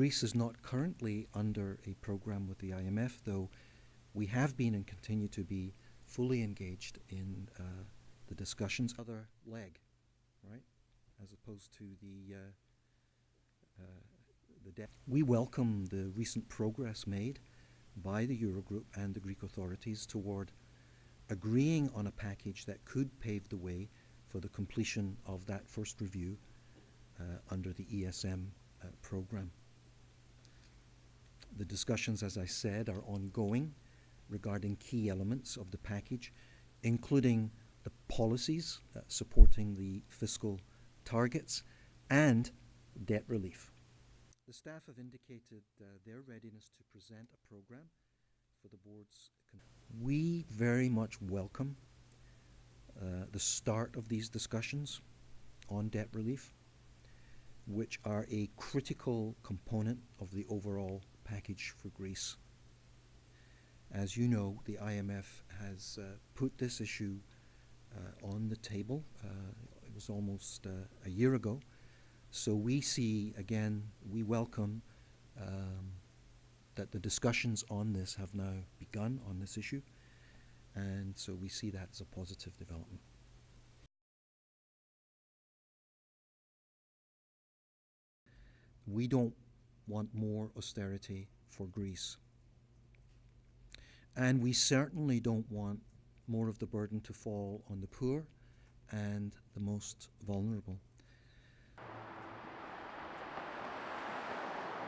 Greece is not currently under a program with the IMF, though we have been and continue to be fully engaged in uh, the discussions. Other leg, right, as opposed to the uh, uh, the debt. We welcome the recent progress made by the Eurogroup and the Greek authorities toward agreeing on a package that could pave the way for the completion of that first review uh, under the ESM uh, program. The discussions, as I said, are ongoing regarding key elements of the package, including the policies uh, supporting the fiscal targets and debt relief. The staff have indicated uh, their readiness to present a program for the board's. we very much welcome uh, the start of these discussions on debt relief, which are a critical component of the overall package for Greece. As you know, the IMF has uh, put this issue uh, on the table. Uh, it was almost uh, a year ago. So we see, again, we welcome um, that the discussions on this have now begun on this issue. And so we see that as a positive development. We don't want more austerity for Greece. And we certainly don't want more of the burden to fall on the poor and the most vulnerable.